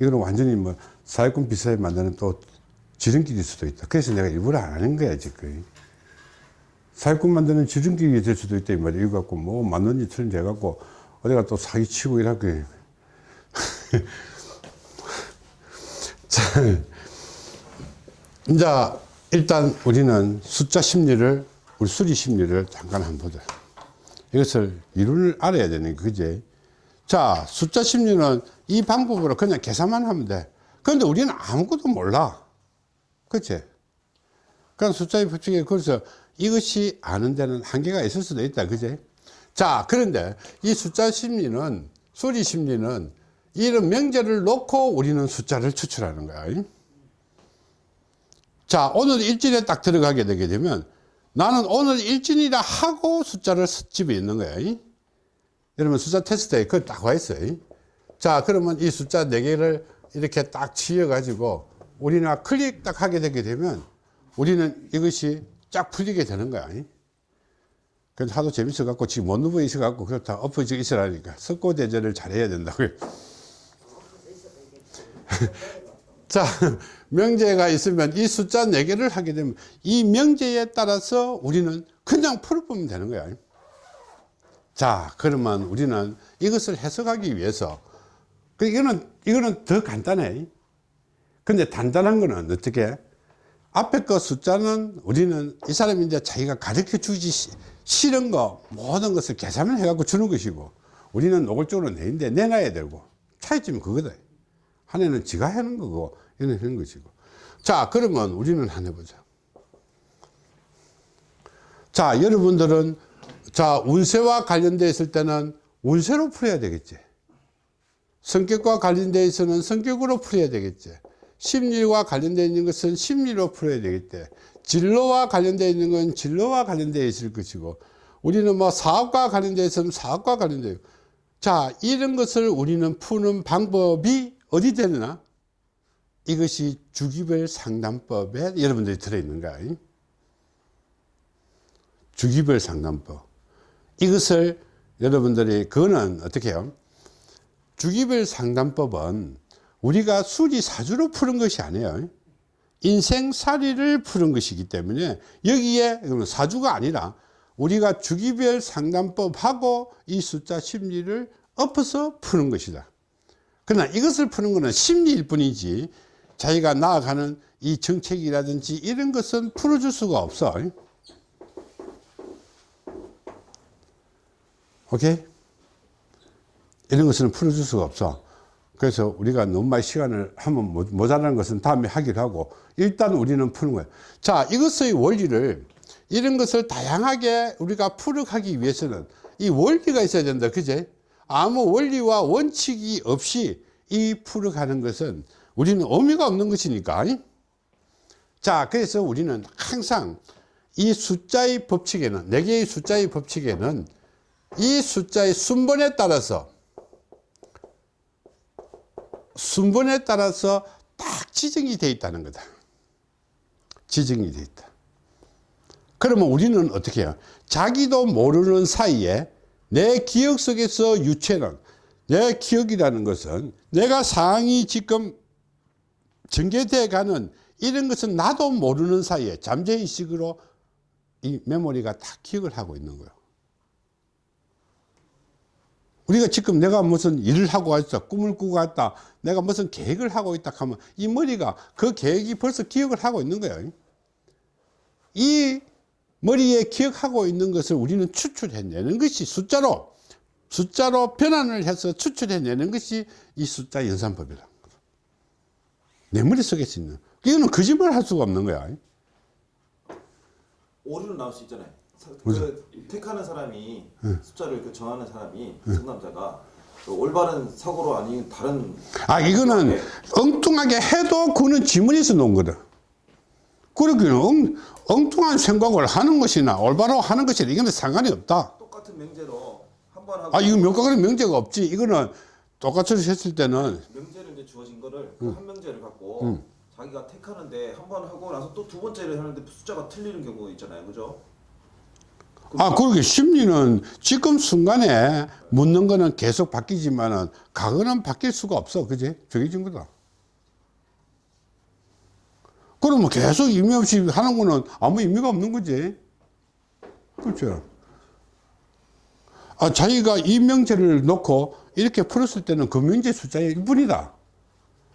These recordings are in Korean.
이거는 완전히 뭐 사회권 비싸게 만드는 또 지름길일 수도 있다. 그래서 내가 일부러 안 하는 거야, 지금. 사회권 만드는 지름길이 될 수도 있다, 이 말이야. 이거 갖고 뭐 맞는 일처럼 돼갖고 어디가 또 사기치고 이라고. 자, 이제 일단 우리는 숫자 심리를, 우리 수리 심리를 잠깐 한번 보자. 이것을 이론을 알아야 되는 거, 그지? 자, 숫자 심리는 이 방법으로 그냥 계산만 하면 돼. 그런데 우리는 아무것도 몰라. 그치? 그럼 숫자의 법칙에 그래서 이것이 아는 데는 한계가 있을 수도 있다. 그지? 자, 그런데 이 숫자 심리는, 수리 심리는 이런 명제를 놓고 우리는 숫자를 추출하는 거야. 자, 오늘 일진에 딱 들어가게 되게 되면 나는 오늘 일진이라 하고 숫자를 집에 있는 거야. 여러분 숫자 테스트에 그걸 딱와 있어요. 자, 그러면 이 숫자 4개를 이렇게 딱 치여 가지고 우리가 클릭 딱 하게 되게 되면 우리는 이것이 쫙 풀리게 되는 거야. 그래서 하도 재밌어 갖고 지금 못 누워 있어 갖고 그렇다 엎어져 있으라니까 석고 대전을 잘해야 된다고요. 자, 명제가 있으면 이 숫자 4개를 하게 되면 이 명제에 따라서 우리는 그냥 풀어보면 되는 거야. 자, 그러면 우리는 이것을 해석하기 위해서 그 이거는 이거는 더 간단해. 근데 단단한 거는 어떻게? 앞에 거 숫자는 우리는 이 사람이 이제 자기가 가르쳐 시- 싫은 거 모든 것을 계산을 해 갖고 주는 것이고 우리는 노골적으로 내는데 내놔야 되고 차이점이 그거다. 한 해는 지가 하는 거고 얘는 하는 것이고. 자, 그러면 우리는 한 해보자. 자, 여러분들은 자, 운세와 관련되어 있을 때는 운세로 풀어야 되겠지. 성격과 관련되어 있어는 성격으로 풀어야 되겠지. 심리와 관련되어 있는 것은 심리로 풀어야 되겠지. 진로와 관련되어 있는 건 진로와 관련되어 있을 것이고, 우리는 뭐 사업과 관련되어 있으면 사업과 관련되어 있고. 자, 이런 것을 우리는 푸는 방법이 어디 되느냐? 이것이 주기별 상담법에 여러분들이 들어있는 거야. 주기별 상담법. 이것을 여러분들이 그거는 어떻게 해요? 주기별 상담법은 우리가 수리사주로 푸는 것이 아니에요. 인생살이를 푸는 것이기 때문에 여기에 사주가 아니라 우리가 주기별 상담법하고 이 숫자 심리를 엎어서 푸는 것이다. 그러나 이것을 푸는 것은 심리일 뿐이지 자기가 나아가는 이 정책이라든지 이런 것은 풀어줄 수가 없어. 오케이? 이런 것은 풀어줄 수가 없어. 그래서 우리가 너무 많이 시간을 하면 모- 모자라는 것은 다음에 하기로 하고 일단 우리는 푸는 거예요. 자, 이것의 원리를 이런 것을 다양하게 우리가 풀어가기 위해서는 이 원리가 있어야 된다. 그제? 아무 원리와 원칙이 없이 이 풀어가는 것은 우리는 의미가 없는 것이니까. 자, 그래서 우리는 항상 이 숫자의 법칙에는, 네 개의 숫자의 법칙에는 이 숫자의 순번에 따라서 순번에 따라서 딱 지정이 되어 있다는 거다. 지정이 되어 있다. 그러면 우리는 어떻게 해요? 자기도 모르는 사이에 내 기억 속에서 유체는 내 기억이라는 것은 내가 상황이 지금 전개돼 가는 이런 것은 나도 모르는 사이에 잠재의식으로 이 메모리가 다 기억을 하고 있는 거예요. 우리가 지금 내가 무슨 일을 하고 있다, 꿈을 꾸고 있다, 내가 무슨 계획을 하고 있다 하면 이 머리가 그 계획이 벌써 기억을 하고 있는 거예요. 이 머리에 기억하고 있는 것을 우리는 추출해내는 것이 숫자로, 숫자로 변환을 해서 추출해내는 것이 이 숫자 연산법이다. 내 머릿속에 있는. 이거는 거짓말 할 수가 없는 거야. 오류는 나올 수 있잖아요. 사- 그 택하는 사람이 숫자를 그 정하는 사람이 상담자가 그 올바른 사고로 아닌 다른 아, 이거는 네. 엉뚱하게 해도 그는 지문에서 놓은 거다. 그렇게 엉, 엉뚱한 생각을 하는 것이나 올바로 하는 것이나 이거는 상관이 없다. 똑같은 명제로 한 번 하고 아, 이거 명가는 명제가 없지. 이거는 똑같이 했을 때는 명제를 이제 주어진 거를 그한 명제를 갖고 자기가 택하는데 한 번 하고 나서 또 두 번째를 하는데 숫자가 틀리는 경우 있잖아요, 그죠? 아, 그러게 심리는 지금 순간에 묻는 거는 계속 바뀌지만은 과거는 바뀔 수가 없어. 그지? 정해진 거다. 그러면 계속 의미 없이 하는 거는 아무 의미가 없는 거지. 그렇죠. 아, 자기가 이 명제를 놓고 이렇게 풀었을 때는 그 명제 숫자의 1분이다.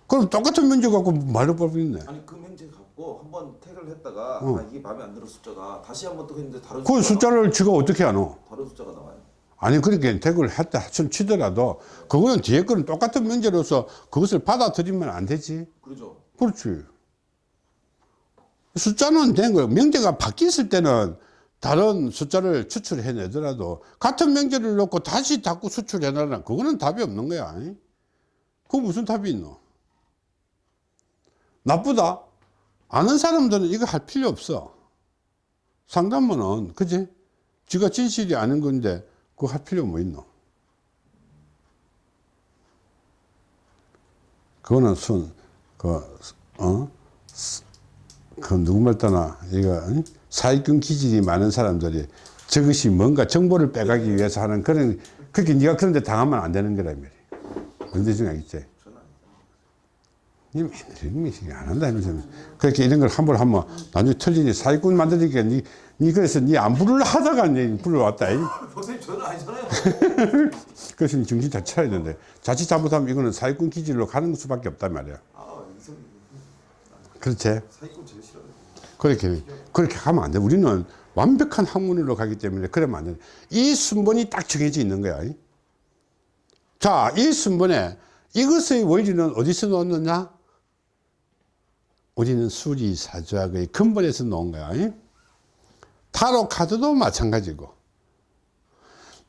그럼 똑같은 명제 갖고 말을 벌리네. 아니 그 명제 갖고 한번 태그를 했다가 어. 아, 이게 마음에 안 들어 숫자가 다시 한번 또 했는데 다른 그 숫자를 지가 어떻게 하노? 다른 숫자가 나와요. 아니 그렇게 태그를 했다 손 치더라도 그거는 뒤에 거는 똑같은 명제로서 그것을 받아들이면 안 되지 그러죠. 그렇지 숫자는 된 거예요 명제가 바뀌었을 때는 다른 숫자를 추출해 내더라도 같은 명제를 놓고 다시 자꾸 수출해 나라 그거는 답이 없는 거야 그 무슨 답이 있노 나쁘다 아는 사람들은 이거 할 필요 없어 상담원은 그지 지가 진실이 아는 건데 그거 할 필요 뭐 있노 그거는 순, 그, 어? 그 누구 말 떠나, 이거, 응? 사익균 기질이 많은 사람들이 저것이 뭔가 정보를 빼가기 위해서 하는 그런, 그렇게 네가 그런데 당하면 안 되는 거란 말이야. 뭔지 좀 알겠지? 이런 미식 안 한다 이러면서 그렇게 이런 걸한번 하면 나중에 틀리니 사익꾼 만드니까 니, 니 그래서 니 안 부르려 하다가 니 불러왔다 이. 선생님 저는 아니잖아요. 그래서 니 정신 잘 차려야 되는데 자칫 잘못하면 이거는 사익꾼 기질로 가는 수밖에 없단 말이야 아 그렇지 사기꾼 제일 싫어요. 그렇게 그렇게 하면 안 돼. 우리는 완벽한 학문으로 가기 때문에 그러면 안 돼. 이 순번이 딱 정해져 있는 거야. 자, 이 순번에 이것의 원리는 어디서 놓느냐? 우리는 수리사주학의 근본에서 놓은 거야. 타로 카드도 마찬가지고.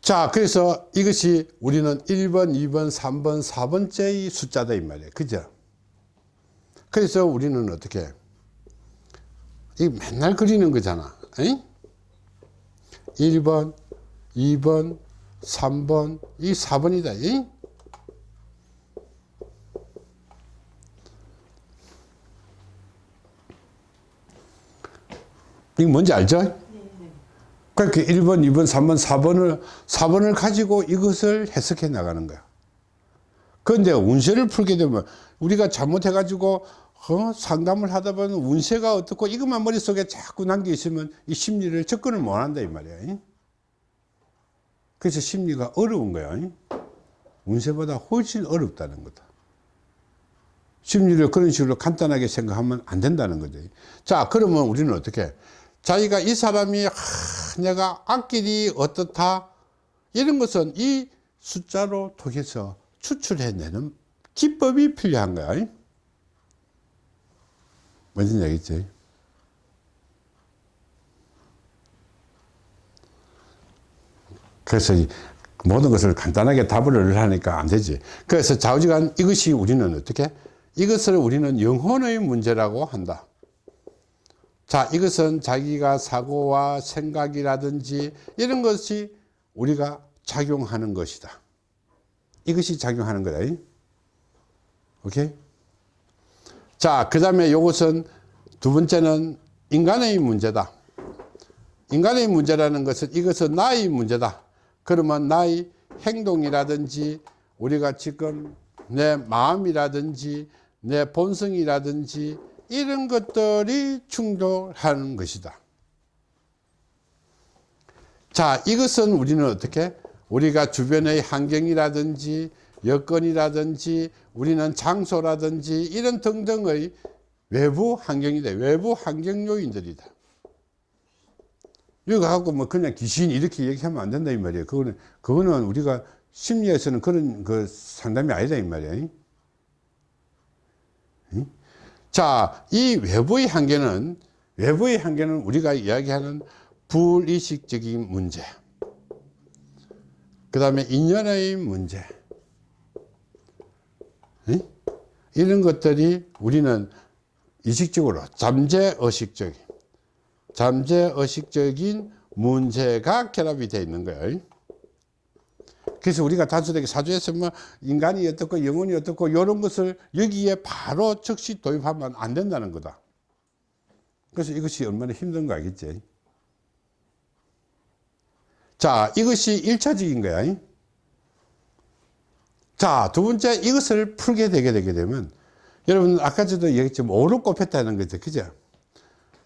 자, 그래서 이것이 우리는 1번, 2번, 3번, 4번째의 숫자다 이 말이에요. 그죠? 그래서 우리는 어떻게 이 맨날 그리는 거잖아. 에 1번, 2번, 3번, 이 4번이다. 에이 거 뭔지 알죠? 그러니까 1번, 2번, 3번, 4번을, 4번을 가지고 이것을 해석해 나가는 거야. 그런데 운세를 풀게 되면 우리가 잘못해가지고 어, 상담을 하다 보면 운세가 어떻고 이것만 머릿속에 자꾸 남겨 있으면 이 심리를 접근을 못 한다 이 말이야. 잉? 그래서 심리가 어려운 거야. 잉? 운세보다 훨씬 어렵다는 거다. 심리를 그런 식으로 간단하게 생각하면 안 된다는 거죠. 자, 그러면 우리는 어떻게? 자기가 이 사람이 하, 내가 앞길이 어떻다 이런 것은 이 숫자로 통해서 추출해내는 기법이 필요한 거야. 잉? 뭔지 알겠지? 그래서 이 모든 것을 간단하게 답을 하니까 안 되지. 그래서 좌우지간 이것이 우리는 어떻게? 이것을 우리는 영혼의 문제라고 한다. 자, 이것은 자기가 사고와 생각이라든지 이런 것이 우리가 작용하는 것이다. 이것이 작용하는 거다. 잉? 오케이? 자, 그 다음에 이것은 두 번째는 인간의 문제다. 인간의 문제라는 것은 이것은 나의 문제다. 그러면 나의 행동이라든지 우리가 지금 내 마음이라든지 내 본성이라든지 이런 것들이 충돌하는 것이다. 자, 이것은 우리는 어떻게? 우리가 주변의 환경이라든지 여건이라든지 우리는 장소라든지 이런 등등의 외부 환경이다. 외부 환경 요인들이다. 이거 갖고 뭐 그냥 귀신 이렇게 얘기하면 안 된다 이 말이에요. 그거는 그거는 우리가 심리에서는 그런 그 상담이 아니다 이 말이에요. 응? 자, 이 외부의 한계는 외부의 한계는 우리가 이야기하는 불의식적인 문제. 그 다음에 인연의 문제. 응? 이런 것들이 우리는 의식적으로 잠재의식적인 잠재의식적인 문제가 결합이 되어 있는 거예요. 그래서 우리가 단순하게 뭐 인간이 어떻고 영혼이 어떻고 이런 것을 여기에 바로 즉시 도입하면 안 된다는 거다. 그래서 이것이 얼마나 힘든 거 알겠지? 자, 이것이 1차적인 거야. 자, 두 번째, 이것을 풀게 되게 되게 되면, 여러분, 아까 저도 얘기했지만, 오를 꼽혔다는 거죠. 그죠?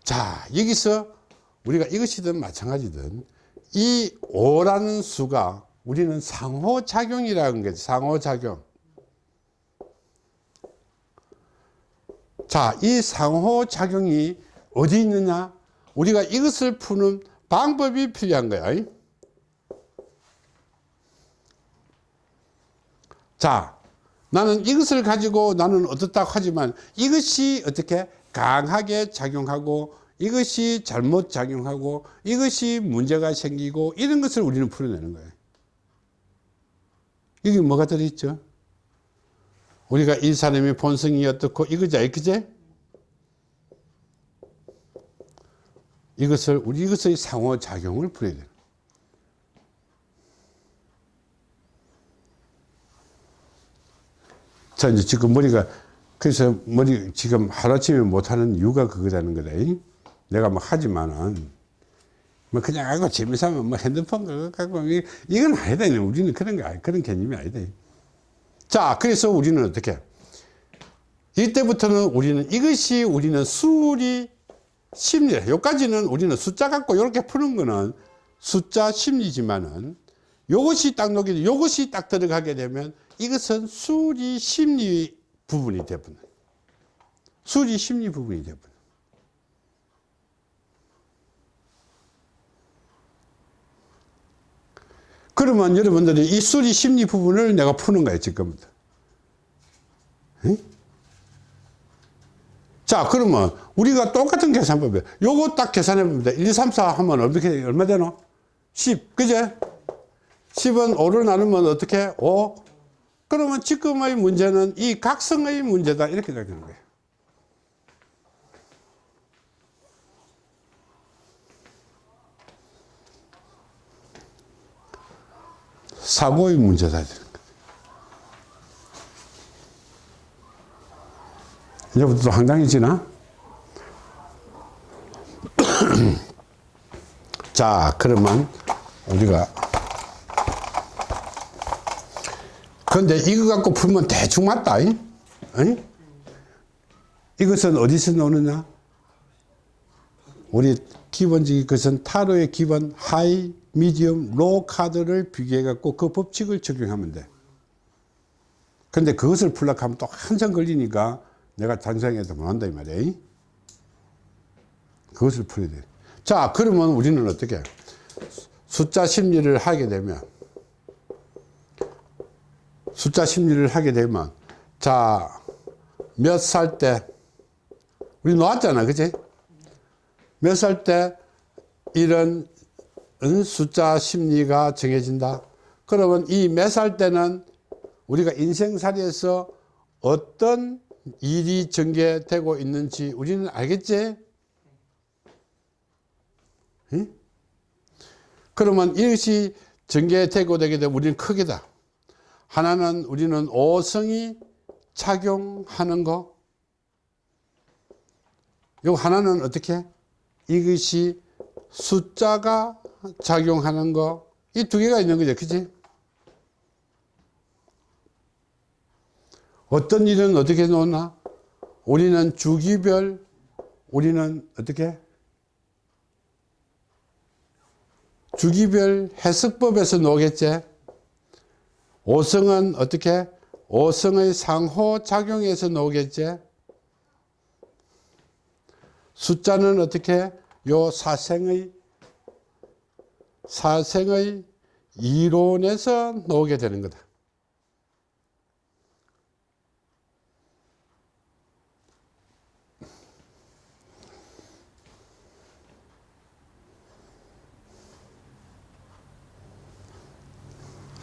자, 여기서 우리가 이것이든 마찬가지든, 이 5라는 수가 우리는 상호작용이라는 거죠. 상호작용. 자, 이 상호작용이 어디 있느냐? 우리가 이것을 푸는 방법이 필요한 거야. 자, 나는 이것을 가지고 나는 어떻다고 하지만 이것이 어떻게 강하게 작용하고 이것이 잘못 작용하고 이것이 문제가 생기고 이런 것을 우리는 풀어내는 거예요. 이게 뭐가 들어있죠? 우리가 이 사람의 본성이 어떻고 이거지, 그제? 이것을 우리 이것의 상호작용을 풀어야 돼요. 자, 이제 지금 머리가, 그래서 머리 지금 하루아침에 못하는 이유가 그거라는 거다. 잉? 내가 뭐 하지만은, 뭐 그냥 하고 재미삼아 뭐 핸드폰 그거 갖고, 이- 이건 아니다. 우리는 그런 거, 그런 개념이 아니다. 자, 그래서 우리는 어떻게? 이때부터는 우리는 이것이 우리는 수리 심리, 여기까지는 우리는 숫자 갖고 이렇게 푸는 거는 숫자 심리지만은 요것이 딱 녹이, 요것이 딱 들어가게 되면 이것은 수리 심리 부분이 되버려. 수리 심리 부분이 되버려. 그러면 여러분들이 이 수리 심리 부분을 내가 푸는 거예요, 지금부터. 응? 자, 그러면 우리가 똑같은 계산법이에요. 요거 딱 계산해 봅니다. 1, 2, 3, 4 하면 어떻게, 얼마 되노? 10, 그제? 10은 5를 나누면 어떻게? 5. 그러면 지금의 문제는 이 각성의 문제다. 이렇게 되는 거예요. 사고의 문제다. 이제부터 또 황당해지나? 자, 그러면 우리가 근데 이거 갖고 풀면 대충 맞다. 이? 이것은 어디서 나오느냐? 우리 기본적인 것은 타로의 기본 high, medium, low 카드를 비교해 갖고 그 법칙을 적용하면 돼. 근데 그것을 풀려고 하면 또 한참 걸리니까 내가 단상해도 못한다 이 말이야. 그것을 풀어야 돼. 자, 그러면 우리는 어떻게? 숫자 심리를 하게 되면 숫자 심리를 하게 되면 자, 몇 살 때 우리 놓았잖아. 그지? 몇 살 때 이런 은 숫자 심리가 정해진다. 그러면 이몇살 때는 우리가 인생살이에서 어떤 일이 전개되고 있는지 우리는 알겠지? 응? 그러면 이것이 전개되고 되게 되면 우리는 크게다. 하나는 우리는 오성이 작용하는 거. 요 하나는 어떻게? 이것이 숫자가 작용하는 거. 이 두 개가 있는 거죠. 그치? 어떤 일은 어떻게 놓나? 우리는 주기별, 우리는 어떻게? 주기별 해석법에서 놓겠지? 오성은 어떻게? 오성의 상호작용에서 나오겠지? 숫자는 어떻게? 요 사생의, 사생의 이론에서 나오게 되는 거다.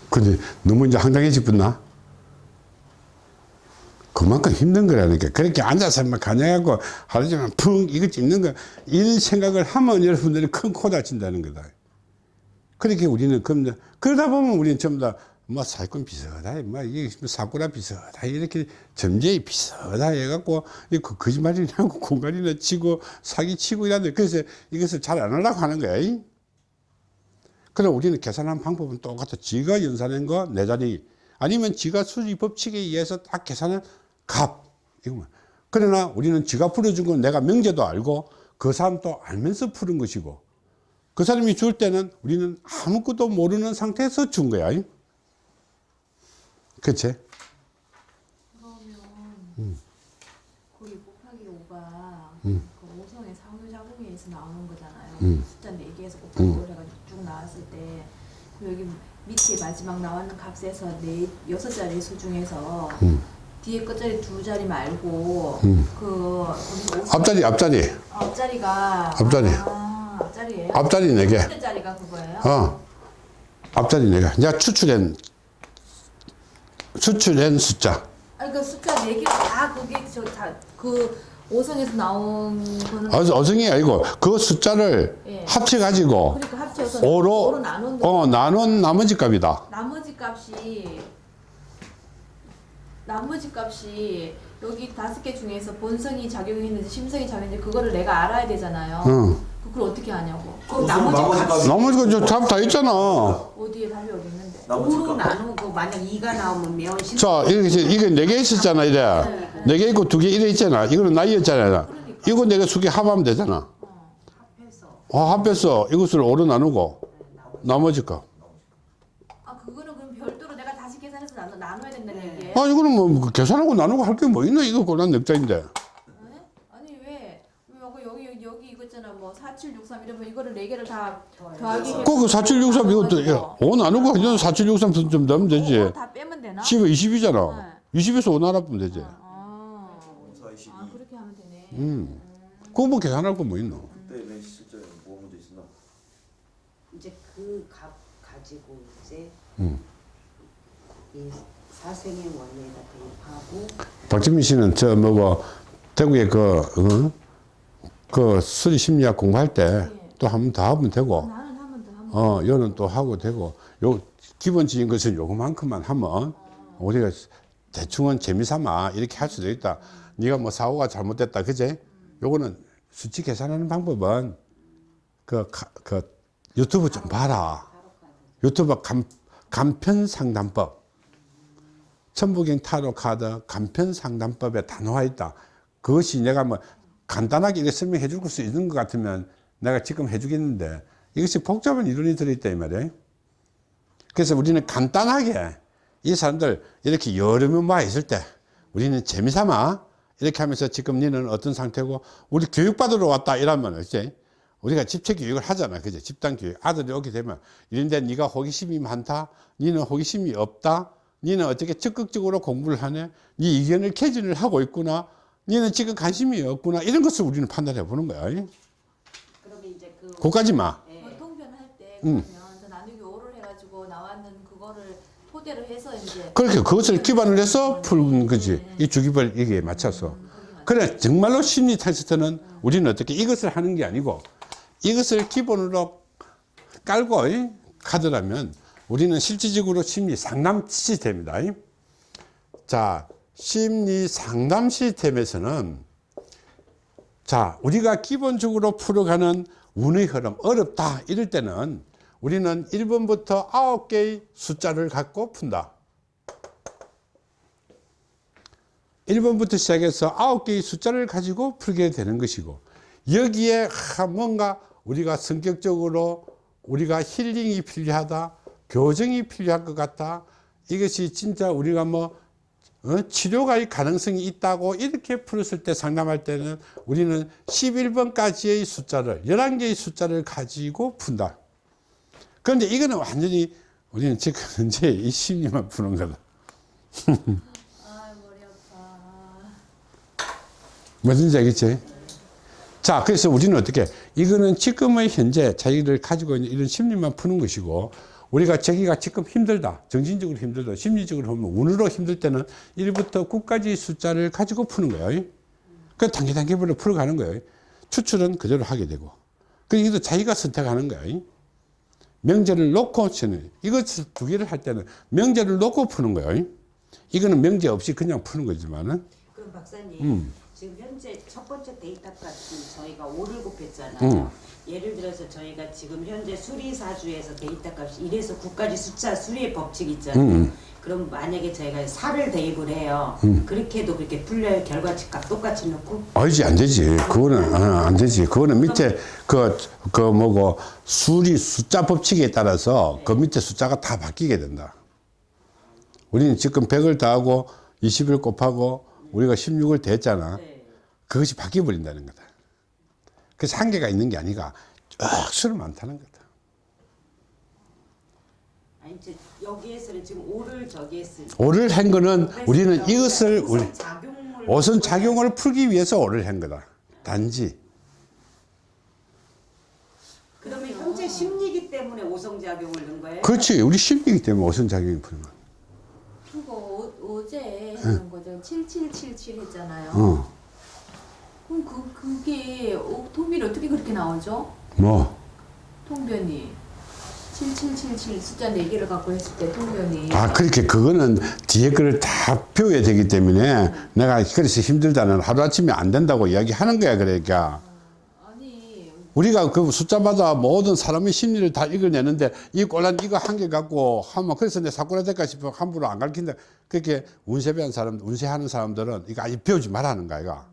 근데 너무 이제 황당해지겠나? 그만큼 힘든 거라니까. 그렇게 앉아서 막 가냐고 하루 종일 풍 이거 찝는 거, 이런 생각을 하면 여러분들이 큰 코 다친다는 거다. 그렇게 우리는, 그럼, 그러다 보면 우리는 전부 다, 뭐, 사기꾼 비슷하다, 뭐, 이게 사꾸라 비슷하다, 이렇게 점쟁이 비슷하다 해갖고, 이 거- 거짓말이라고 공간이나 치고, 사기 치고 이러는데, 그래서 이것을 잘 안 하려고 하는 거야. 이? 그럼 우리는 계산하는 방법은 똑같아. 지가 연산한 거네 자리 아니면 지가 수리 법칙에 의해서 딱 계산한 값 이거만. 그러나 우리는 지가 풀어준 건 내가 명제도 알고 그 사람도 알면서 푸는 것이고 그 사람이 줄 때는 우리는 아무것도 모르는 상태에서 준 거야. 그치? 그러면 거기 곱하기 5가 그 5성의 상호작용에서 나오는 거잖아요. 음. 숫자 4개에서 곱하기 5를 해가지고 쭉 나왔을 때 여기 밑에 마지막 나왔는 값에서 네, 6자리 수 중에서 음. 뒤에 끝자리 두 자리 말고 그 거기서 50 앞자리 앞자리 아, 앞자리가 앞자리. 아, 앞자리예요? 앞자리 네 개. 첫째 자리가 그거예요? 어. 앞자리 내가 내가 추출한 추출한 숫자. 아니 그 숫자 4개 다 그게 저 다그 5성에서 나온 거는 어, 어성이 아니고 그 숫자를 예. 합쳐 가지고 그러니까 합쳐서 5로 5로 나눈다. 어 나눈 나머지 값이다. 나머지 값이 나머지 값이 여기 다섯 개 중에서 본성이 작용했는지 심성이 작용했는지 그거를 내가 알아야 되잖아요. 응. 그걸 어떻게 아냐고. 그 나머지 값 값. 나머지 거답다 있잖아. 어디에 답이 어디 있는데? 나머지 5로 값. 나누고 만약 2가 나오면 면 심. 자 이렇게 이게 네 개 있었잖아 이래. 네 개 있고 두 개 이래 있잖아. 이거는 나이였잖아. 이거 내가 수개 합하면 되잖아. 합해서 어, 합해서 이것을 5로 나누고 나머지 값. 아 그거는 그럼 별도로 내가 다시 계산해서 나눠 나눠야 된다는 네. 얘기예요? 아 이거는 뭐 계산하고 나누고 할 게 뭐 있나 이거 고난 넉자인데. 네? 아니 왜? 왜 여기 여기 뭐 4763 이러면 이거를 네 개를 다 더하기 해서 그4763 이것도 나눠가지고 5 나누고 이건 4763 좀 넣으면 되지. 그거 다 빼면 되나? 10에 20이잖아. 20에서 5 나눠보면 되지. 아, 4, 22. 아 그렇게 하면 되네. 음. 그거 뭐 계산할 거 뭐 있노? 그때 왜 실제 뭐 문제 있었나? 이제 그 값 가지고 이제 음. 이 사생의 원리에다 대입하고 박진민 씨는 저 뭐고 대구에 그, 어? 그 수리 심리학 공부할 때 또 한 번 더 하면 되고, 어, 여는 또 하고 되고, 요 기본적인 것은 요거만큼만 하면 우리가 대충은 재미삼아 이렇게 할 수도 있다. 네가 뭐 사고가 잘못됐다, 그제? 요거는 수치 계산하는 방법은 그, 가- 그 유튜브 좀 봐라. 유튜브 간, 간편 상담법. 천부경 타로 카드 간편 상담법에 다 나와 있다. 그것이 내가 뭐 간단하게 이렇게 설명해 줄 수 있는 것 같으면 내가 지금 해 주겠는데 이것이 복잡한 이론이 들어있다 이 말이에요. 그래서 우리는 간단하게 이 사람들 이렇게 여러 명와 있을 때 우리는 재미삼아 이렇게 하면서 지금 니는 어떤 상태고 우리 교육받으러 왔다 이러면 이제 우리가 집체 교육을 하잖아 그죠 집단 교육. 아들이 오게 되면 이런데 네가 호기심이 많다 니는 호기심이 없다 니는 어떻게 적극적으로 공부를 하네 네 의견을 개진을 하고 있구나 니는 지금 관심이 없구나. 이런 것을 우리는 판단해 보는 거야. 그러면 이제 그 그까지만 예, 뭐 통변 할 때 음. 나누기 5를 해가지고 나왔는 그거를 토대로 해서 이제 그렇게 그것을 기반을 해서 푸는 거지. 이 주기별 이게 맞춰서. 그래 정말로 심리 테스트는 우리는 어떻게 이것을 하는 게 아니고 이것을 기본으로 깔고 이, 가더라면 우리는 실질적으로 심리 상담 시스템이다 이. 자 심리 상담 시스템에서는 자 우리가 기본적으로 풀어가는 운의 흐름 어렵다 이럴 때는 우리는 1번부터 9개의 숫자를 갖고 푼다. 1번부터 시작해서 9개의 숫자를 가지고 풀게 되는 것이고 여기에 하, 뭔가 우리가 성격적으로 우리가 힐링이 필요하다 교정이 필요할 것 같다 이것이 진짜 우리가 뭐 어? 치료가 가능성이 있다고 이렇게 풀었을 때 상담할 때는 우리는 11번까지의 숫자를 11개의 숫자를 가지고 푼다 그런데 이거는 완전히 우리는 지금 현재 이 심리만 푸는 거다. 무슨지 알겠지? 자, 그래서 우리는 어떻게, 이거는 지금의 현재 자기를 가지고 있는 이런 심리만 푸는 것이고, 우리가 자기가 지금 힘들다, 정신적으로 힘들다, 심리적으로 하면 운으로 힘들 때는 1부터 9까지 숫자를 가지고 푸는 거예요. 그 단계 단계별로 풀어가는 거예요. 추출은 그대로 하게 되고. 그 이것도 자기가 선택하는 거예요. 명제를 놓고 치는, 이것 두 개를 할 때는 명제를 놓고 푸는 거예요. 이거는 명제 없이 그냥 푸는 거지만은, 그럼 박사님 음. 지금 현재 첫 번째 데이터 값이 저희가 5를 곱했잖아요. 음. 예를 들어서 저희가 지금 현재 수리사주에서 데이터 값이 1에서 9까지 숫자 수리의 법칙 있잖아요. 음. 그럼 만약에 저희가 4를 대입을 해요. 그렇게 해도 그렇게 풀려요. 결과치 값 똑같이 넣고 아니지 안 되지 그거는 어, 안 되지 그거는 밑에 그, 그 뭐고 수리 숫자 법칙에 따라서 그 밑에 숫자가 다 바뀌게 된다 우리는 지금 100을 더하고 20을 곱하고 우리가 16을 더했잖아. 네. 그것이 바뀌어 버린다는 거다. 그래서 한계가 있는 게 아니라 쭉 수를 많다는 거다. 아니 여기에서는 지금 5를 저기 했을 때 오를 한 거는 우리는 이것을 우리 오선 작용을 풀기 위해서 오를 한 거다. 단지. 그러면 현재 심리기 때문에 오성 작용을 넣은 거예요? 그렇지. 우리 심리이기 때문에 오선 작용이 푸는 거야 어, 어제 했던 거죠. 7777 했잖아요. 어. 그럼 그 그게 어, 통변이 어떻게 그렇게 나오죠? 뭐 통변이 7777 숫자 4개를 갖고 했을 때 통변이 아, 그렇게 그거는 뒤에 거를 다 배워야 되기 때문에 내가 그래서 힘들다는 하루아침에 안 된다고 이야기하는 거야, 그러니까. 우리가 그 숫자마다 모든 사람의 심리를 다 읽어내는데 이 꼴란 이거 한 개 갖고 하면 그래서 내 사고라 될까 싶어 함부로 안 가르친다. 그렇게 운세배한 사람, 운세하는 사람들은 이거 아예 배우지 말라는 거야, 이거.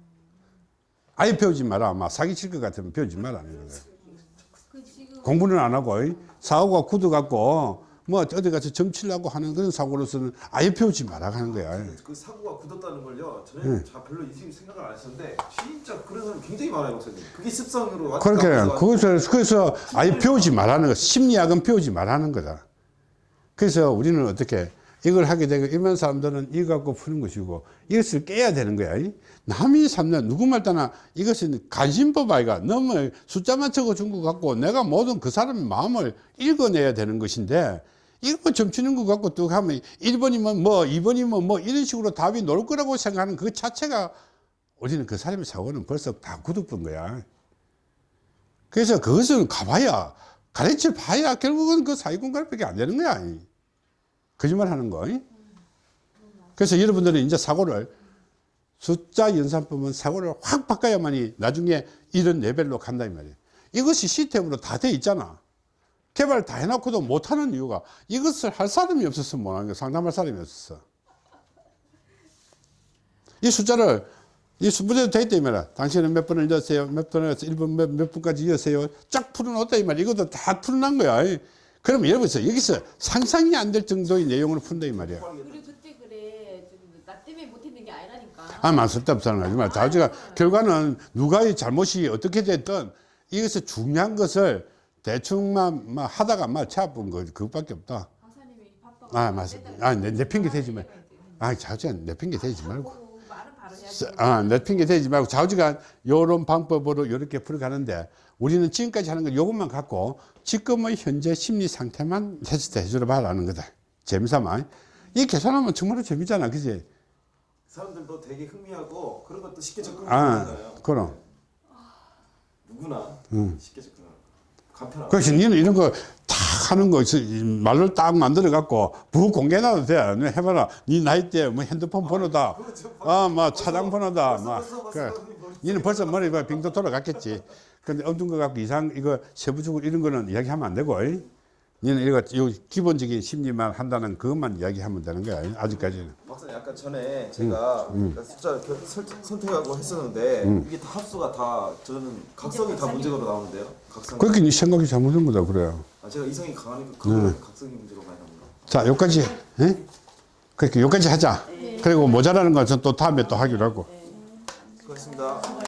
아예 배우지 마라. 아마 사기칠 것 같으면 배우지 말라는 거야. 그 공부는 안 하고 이 사고가 굳어 갖고 뭐 어디 가서 점치려고 하는 그런 사고로서는 아예 배우지 말아 하는 거야. 그 사고가 굳었다는 걸요. 저는 자 별로 이 생각을 안 했었는데 진짜 그런 사람 굉장히 많아요, 박사님. 그게 습성으로 그렇게 그것을 그래서 아예 배우지 말라는 거 심리학은 배우지 말라는 거다. 그래서 우리는 어떻게 이걸 하게 되고 일반 사람들은 이거 갖고 푸는 것이고 이것을 깨야 되는 거야. 이? 남이 삼는 누구 말따나 이것은 관심법 아이가 너무 숫자만 적어준 것 같고 내가 모든 그 사람의 마음을 읽어내야 되는 것인데 이거 점치는 것 같고 또 하면 1번이면 뭐 2번이면 뭐 이런 식으로 답이 나올 거라고 생각하는 그 자체가 우리는 그 사람의 사고는 벌써 다 굳어본 거야. 그래서 그것을 가봐야 가르쳐 봐야 결국은 그 사회공갈밖에 안 되는 거야. 이. 거짓말 하는 거. 이. 그래서 여러분들은 이제 사고를 숫자 연산법은 사고를 확 바꿔야만이 나중에 이런 레벨로 간다 이 말이에요. 이것이 시스템으로 다 돼 있잖아. 개발 다 해놓고도 못하는 이유가 이것을 할 사람이 없어서 못하는 거야. 상담할 사람이 없었어. 이 숫자를 이 문제도 이 말이야. 당신은 몇 번을 넣었어요. 몇 번을 1번 몇, 몇 분까지 이었어요. 쫙 풀어놓았다 이 말이야. 이것도 다 풀어난 거야. 그러면 여러분 여기서 상상이 안 될 정도의 내용을 푼다 이 말이야. 때문에 아, 만 쓸데없다는 거지 마. 자주가 결과는 누가의 잘못이 어떻게 됐든 이것을 중요한 것을 대충만 막 하다가 막 차분 거 그것밖에 없다. 아, 맞습니다. 아, 내, 내 핑계 대지 말. 아, 자주가 내 핑계 대지 말고. 아, 내 핑계 대지 말고 자주가 요런 방법으로 이렇게 풀어가는데 우리는 지금까지 하는 건 요것만 갖고 지금의 현재 심리 상태만 테스트 해주러 봐라는 거다. 재미삼아. 이 계산하면 정말로 재미잖아. 그지? 사람들도 되게 흥미하고 그런 것도 쉽게 아, 접근하잖아요. 그럼. 누구나 쉽게 접근. 그래서 니는 이런 거 다 하는 거 말로 딱 만들어 갖고 부 공개해놔도 돼. 너 해봐라. 니 나이 때 뭐 핸드폰 번호다. 아, 뭐 차량 번호다. 막. 벌써 그래. 니는 벌써 머리 봐 빙도 돌아갔겠지. 근데 엄둔 거 갖고 이상 이거 세부적으로 이런 거는 이야기하면 안 되고. 이. 니는 이거 요 기본적인 심리만 한다는 그것만 이야기하면 되는 거야. 아직까지는. 박사님 약간 전에 제가 음, 숫자 겨- 설- 선택하고 했었는데 이게 다 합수가 다 저는 각성이 다 문제로 나오는데요. 각성. 그렇게 네 생각이 잘못된 거다 그래요. 아, 제가 이성이 강하니까 네. 그거 각성이 문제로 많이 나옵니다. 자, 여기까지. 예? 그렇게 여기까지 하자. 그리고 모자라는 것은 또 다음에 또 하기로 하고. 수고하셨습니다.